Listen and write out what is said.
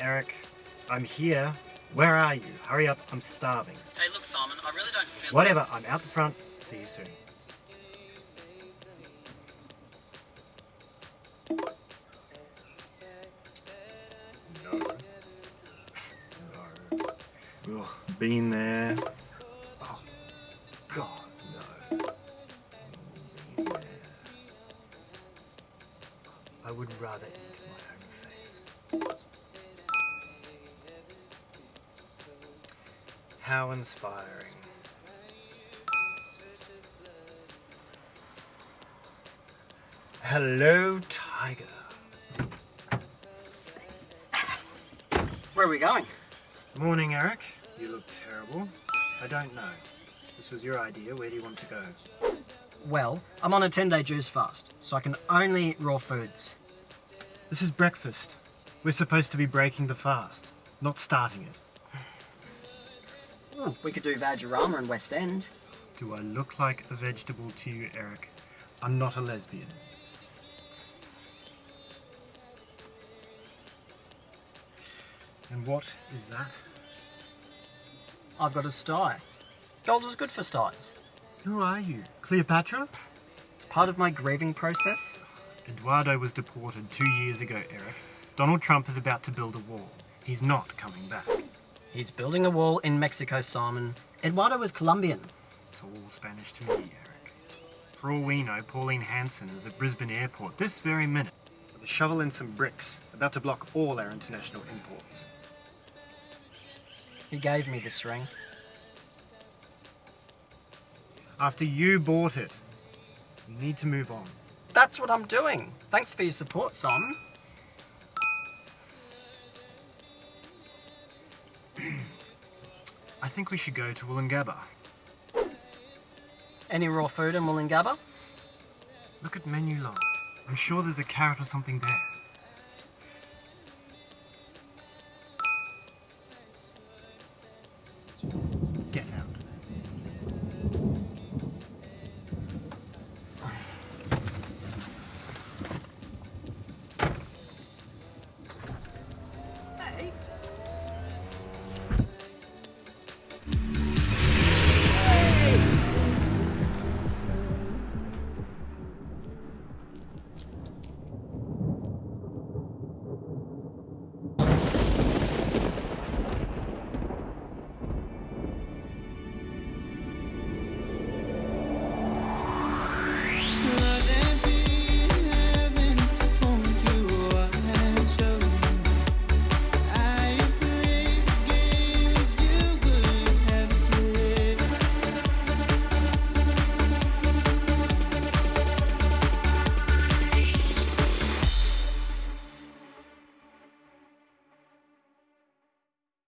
Eric. I'm here. Where are you? Hurry up, I'm starving. Hey, look, Simon, I really don't feel. Whatever, I'm out the front. See you soon. No. No. Ugh, been there. Oh, God, no. Been there. I would rather eat my own face. How inspiring. Hello, Tiger. Where are we going? Morning, Eric. You look terrible. I don't know. This was your idea. Where do you want to go? Well, I'm on a 10 day juice fast, so I can only eat raw foods. This is breakfast. We're supposed to be breaking the fast, not starting it. Ooh, we could do Vajrama in West End. Do I look like a vegetable to you, Eric? I'm not a lesbian. And what is that? I've got a sty. Gold is good for styes. Who are you? Cleopatra? It's part of my grieving process. Eduardo was deported two years ago, Eric. Donald Trump is about to build a wall. He's not coming back. He's building a wall in Mexico, Simon. Eduardo is Colombian. It's all Spanish to me, Eric. For all we know, Pauline Hanson is at Brisbane Airport this very minute with a shovel and some bricks, about to block all our international imports. He gave me this ring. After you bought it, you need to move on. That's what I'm doing. Thanks for your support, Simon. Think we should go to Woolloongabba. Any raw food in Woolloongabba? Look at Menulog. I'm sure there's a carrot or something there.